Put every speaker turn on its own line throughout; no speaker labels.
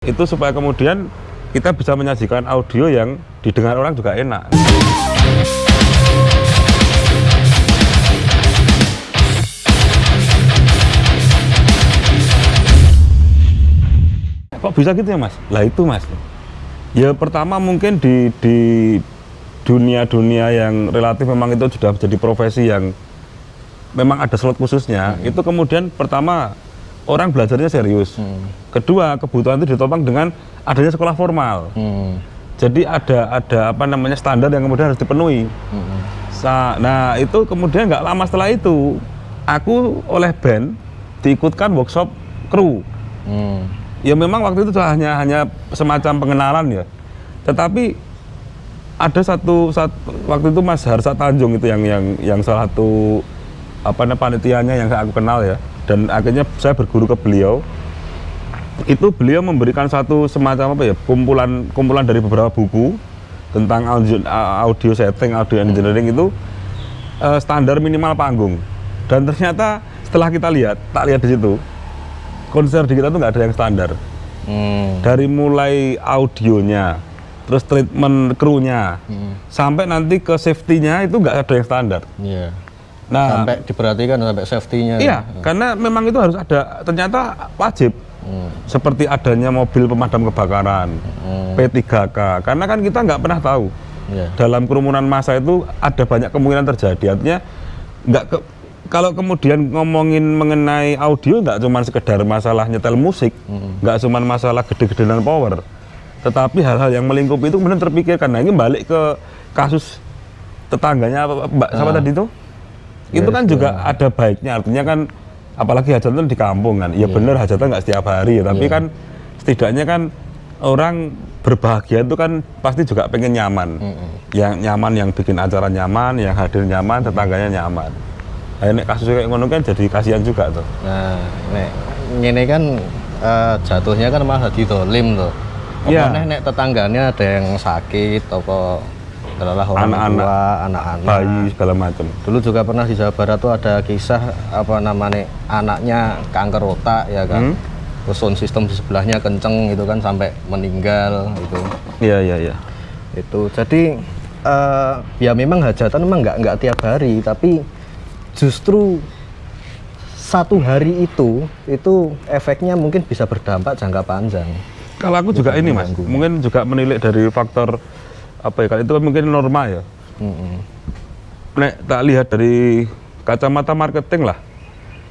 itu supaya kemudian kita bisa menyajikan audio yang didengar orang juga enak. Kok bisa gitu ya mas? Lah itu mas. Ya pertama mungkin di di dunia-dunia yang relatif memang itu sudah menjadi profesi yang memang ada slot khususnya. Hmm. Itu kemudian pertama orang belajarnya serius. Hmm. Kedua kebutuhan itu ditopang dengan adanya sekolah formal. Hmm. Jadi ada ada apa namanya standar yang kemudian harus dipenuhi. Hmm. Nah itu kemudian nggak lama setelah itu aku oleh band diikutkan workshop kru. Hmm ya memang waktu itu hanya hanya semacam pengenalan ya tetapi ada satu saat waktu itu Mas Harsa Tanjung itu yang yang yang salah satu apa namanya panitianya yang aku kenal ya dan akhirnya saya berguru ke beliau itu beliau memberikan satu semacam apa ya kumpulan kumpulan dari beberapa buku tentang audio, audio setting audio engineering itu uh, standar minimal panggung dan ternyata setelah kita lihat tak lihat di situ konser di kita tuh nggak ada yang standar hmm. dari mulai audionya terus treatment krunya hmm. sampai nanti ke safety-nya itu nggak ada yang standar
yeah. Nah sampai diperhatikan sampai safety-nya
iya hmm. karena memang itu harus ada ternyata wajib hmm. seperti adanya mobil pemadam kebakaran hmm. P3K karena kan kita nggak pernah tahu yeah. dalam kerumunan massa itu ada banyak kemungkinan terjadi artinya nggak ke kalau kemudian ngomongin mengenai audio nggak cuma sekedar masalah nyetel musik, nggak hmm. cuma masalah gede-gede dan power, tetapi hal-hal yang melingkupi itu kemudian terpikirkan. Nah ini balik ke kasus tetangganya Mbak siapa ah. tadi itu, itu kan juga yeah. ada baiknya. Artinya kan apalagi hajatan di kampung kan, ya yeah. benar hajatan nggak setiap hari, ya, tapi yeah. kan setidaknya kan orang berbahagia itu kan pasti juga pengen nyaman, mm -hmm. yang nyaman yang bikin acara nyaman, yang hadir nyaman, tetangganya nyaman. Nah, kasus kayak ngono kan jadi kasihan juga tuh.
Nah, nek ini kan uh, jatuhnya kan malah lim tuh.
Iya.
Nek, nek tetangganya ada yang sakit atau adalah orang anak-anak, tua, anak-anak,
bayi segala macam.
Dulu juga pernah di Jawa Barat tuh ada kisah apa namanya anaknya kanker otak ya kan. Hmm? Terus sound system di sebelahnya kenceng itu kan sampai meninggal itu.
Iya iya iya.
Itu jadi uh, ya memang hajatan memang nggak nggak tiap hari tapi justru satu hari itu itu efeknya mungkin bisa berdampak jangka panjang.
Kalau aku juga ini mas, mungkin juga menilik dari faktor apa ya? Kalau itu kan mungkin norma ya. Mm -hmm. Nek tak lihat dari kacamata marketing lah.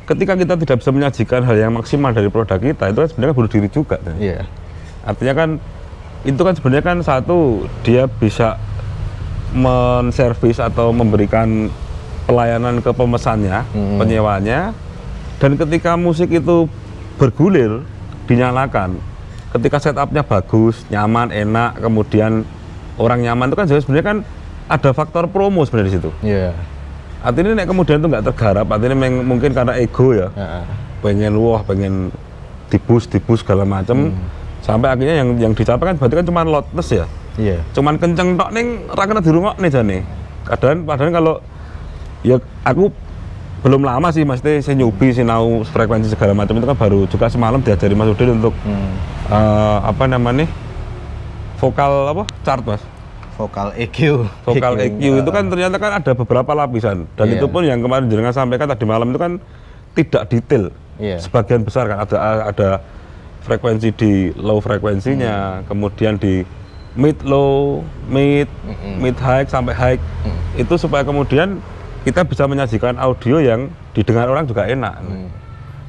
Ketika kita tidak bisa menyajikan hal yang maksimal dari produk kita, itu kan sebenarnya bunuh diri juga.
Iya. Yeah.
Artinya kan itu kan sebenarnya kan satu dia bisa menservis atau memberikan pelayanan ke pemesannya, hmm. penyewanya, dan ketika musik itu bergulir, dinyalakan, ketika setupnya bagus, nyaman, enak, kemudian orang nyaman itu kan sebenarnya kan ada faktor promo sebenarnya di situ.
Iya. Yeah.
Artinya nek kemudian itu nggak tergarap, artinya mungkin karena ego ya, yeah. pengen wah, pengen dibus, dibus segala macam, hmm. sampai akhirnya yang yang dicapai kan berarti kan cuma loudness ya.
Iya. Yeah.
Cuman kenceng tok neng rakyat di rumah nih jane. Kadang padahal kalau ya aku belum lama sih mas saya nyubi sinau frekuensi segala macam itu kan baru juga semalam diajari mas Udin untuk hmm. uh, apa namanya vokal apa chart mas
vokal EQ
vokal EQ, EQ itu kan ternyata kan ada beberapa lapisan dan yeah. itu pun yang kemarin jenengan sampaikan tadi malam itu kan tidak detail yeah. sebagian besar kan ada ada frekuensi di low frekuensinya hmm. kemudian di mid low mid mm -hmm. mid high sampai high mm. itu supaya kemudian kita bisa menyajikan audio yang didengar orang juga enak. Hmm.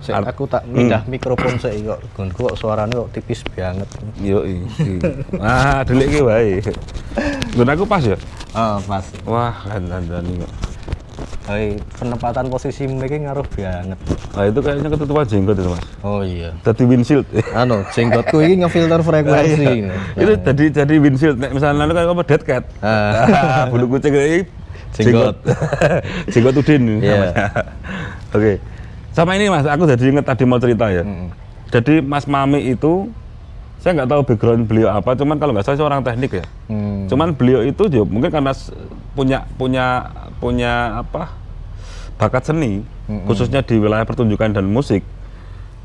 Saya, aku tak pindah hmm. mikrofon saya kok gonku kok suaranya kok tipis banget.
Yo Ah, delik iki wae. Gun aku pas ya?
Oh, pas.
Wah, dan kok.
Hai, penempatan posisi mereka ngaruh banget.
Nah, itu kayaknya ketutupan jenggot itu, Mas.
Oh iya.
Jadi windshield.
anu, jenggotku ini ngefilter frekuensi.
Iya. Itu jadi jadi windshield. Nek misalnya lu kayak apa dead cat. Ah. Bulu kucing ini
jenggot
jenggot udin yeah. oke okay. Sama ini mas aku jadi inget tadi mau cerita ya mm. jadi mas mami itu saya nggak tahu background beliau apa cuman kalau nggak salah seorang teknik ya mm. cuman beliau itu juga mungkin karena punya punya punya apa bakat seni mm -hmm. khususnya di wilayah pertunjukan dan musik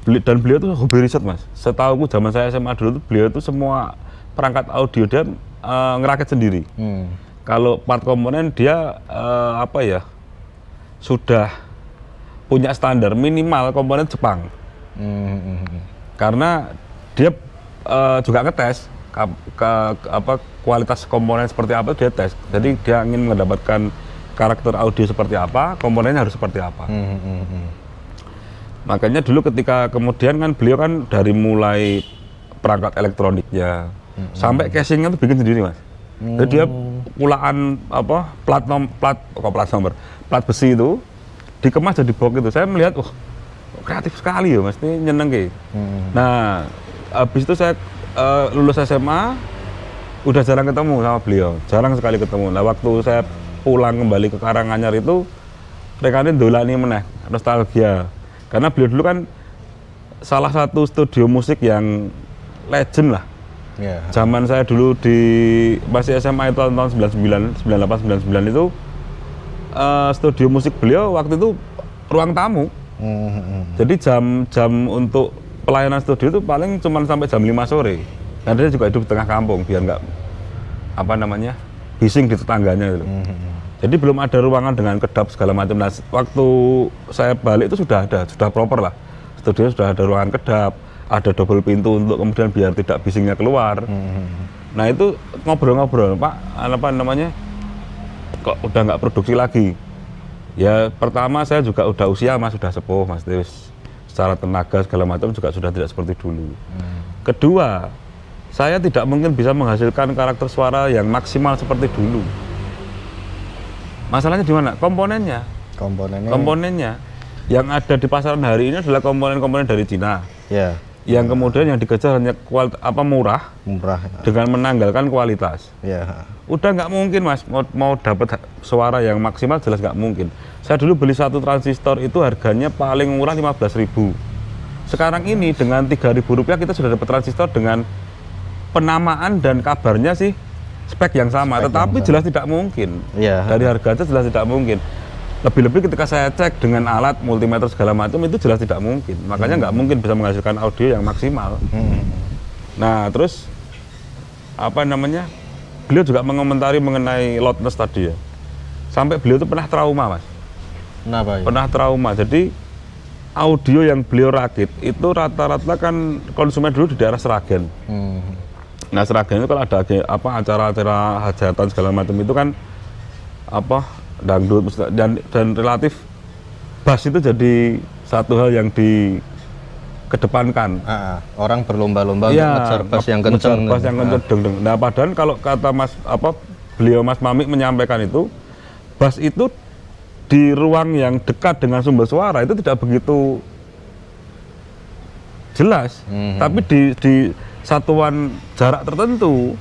beli, dan beliau tuh hobi riset mas. Setahu zaman saya SMA dulu tuh beliau tuh semua perangkat audio dia eh, ngerakit sendiri.
Hmm.
Kalau part komponen dia eh, apa ya sudah punya standar minimal komponen Jepang
Hmm, hmm, hmm.
karena dia eh, juga ngetes ke, ke- ke- apa kualitas komponen seperti apa dia tes. Jadi dia ingin mendapatkan karakter audio seperti apa, komponennya harus seperti apa.
Hmm, hmm, hmm.
Makanya dulu ketika kemudian kan beliau kan dari mulai perangkat elektroniknya sampai casingnya tuh bikin sendiri mas. Jadi dia pulaan apa plat nom plat kok plat nomor plat besi itu dikemas jadi box itu. Saya melihat wah kreatif sekali ya mas, ini nyeneng ke.
Hmm.
Nah habis itu saya eh, lulus SMA udah jarang ketemu sama beliau, jarang sekali ketemu. Nah waktu saya pulang kembali ke Karanganyar itu rekannya dolani meneh nostalgia karena beliau dulu kan salah satu studio musik yang legend lah
Ya.
zaman saya dulu di masih SMA itu tahun 99 98 99 itu eh, studio musik beliau waktu itu ruang tamu
Hmm, hmm, hmm.
jadi jam-jam untuk pelayanan studio itu paling cuma sampai jam 5 sore. Dan dia juga hidup di tengah kampung biar nggak apa namanya bising di tetangganya gitu.
Hmm, hmm, hmm.
Jadi belum ada ruangan dengan kedap segala macam. Nah, waktu saya balik itu sudah ada, sudah proper lah. Studio sudah ada ruangan kedap, ada double pintu untuk kemudian biar tidak bisingnya keluar.
Hmm, hmm, hmm.
Nah itu ngobrol-ngobrol, Pak, apa namanya? Kok udah nggak produksi lagi? Ya pertama saya juga udah usia mas, sudah sepuh mas, terus secara tenaga segala macam juga sudah tidak seperti dulu. Kedua, saya tidak mungkin bisa menghasilkan karakter suara yang maksimal seperti dulu. Masalahnya di mana? Komponennya.
Komponennya.
Komponennya yang ada di pasaran hari ini adalah komponen-komponen dari Cina.
ya
Yang kemudian yang dikejar hanya kual- apa murah
murah.
dengan menanggalkan kualitas.
Ya.
Udah nggak mungkin mas mau, mau dapat suara yang maksimal jelas nggak mungkin. Saya dulu beli satu transistor itu harganya paling murah 15.000 Sekarang ini dengan 3.000 rupiah kita sudah dapat transistor dengan penamaan dan kabarnya sih spek yang sama,
Spek yang
tetapi
sama.
jelas tidak mungkin.
Iya.
Dari harga aja jelas tidak mungkin. Lebih-lebih ketika saya cek dengan alat multimeter segala macam itu jelas tidak mungkin. Makanya nggak mungkin bisa menghasilkan audio yang maksimal.
Hmm.
Nah, terus apa namanya? Beliau juga mengomentari mengenai loudness tadi ya. Sampai beliau itu pernah trauma, Mas.
Kenapa ya?
Pernah trauma. Jadi audio yang beliau rakit itu rata-rata kan konsumen dulu di daerah Seragen.
Hmm.
Nah, Seragen itu kalau ada apa acara-acara hajatan segala macam itu kan apa dangdut dan dan relatif bass itu jadi satu hal yang dikedepankan.
Ah, ah. orang berlomba-lomba untuk ngejar bass yang kenceng.
bass yang kenceng deng, deng. Nah, padahal kalau kata Mas apa beliau Mas Mamik menyampaikan itu bass itu di ruang yang dekat dengan sumber suara itu tidak begitu jelas.
Mhm.
Tapi di di satuan jarak tertentu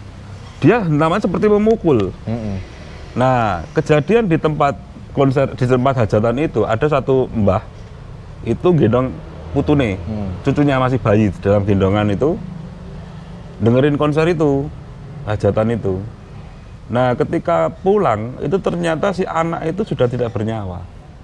dia namanya seperti memukul.
Hmm.
Nah, kejadian di tempat konser di tempat hajatan itu ada satu mbah itu gendong putune,
Hmm.
cucunya masih bayi di dalam gendongan itu dengerin konser itu, hajatan itu. Nah, ketika pulang itu ternyata si anak itu sudah tidak bernyawa.